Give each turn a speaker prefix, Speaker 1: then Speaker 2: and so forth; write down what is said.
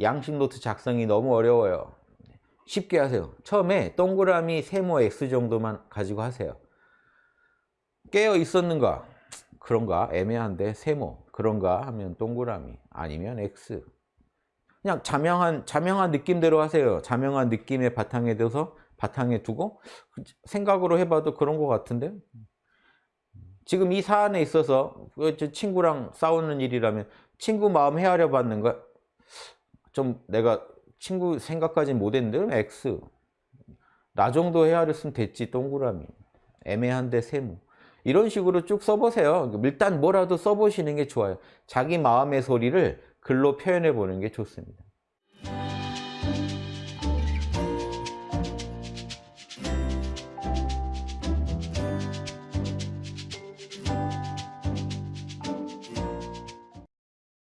Speaker 1: 양식 노트 작성이 너무 어려워요. 쉽게 하세요. 처음에 동그라미 세모 X 정도만 가지고 하세요. 깨어 있었는가? 그런가? 애매한데 세모 그런가 하면 동그라미 아니면 X 그냥 자명한 자명한 느낌대로 하세요. 자명한 느낌의 바탕에 둬서 바탕에 두고 생각으로 해봐도 그런 것 같은데 지금 이 사안에 있어서 그 친구랑 싸우는 일이라면 친구 마음 헤아려 받는 거 좀 내가 친구 생각까지 못했는데 X. 나 정도 헤아렸으면 됐지 동그라미. 애매한데 세모. 이런 식으로 쭉 써보세요. 일단 뭐라도 써보시는 게 좋아요. 자기 마음의 소리를 글로 표현해 보는 게 좋습니다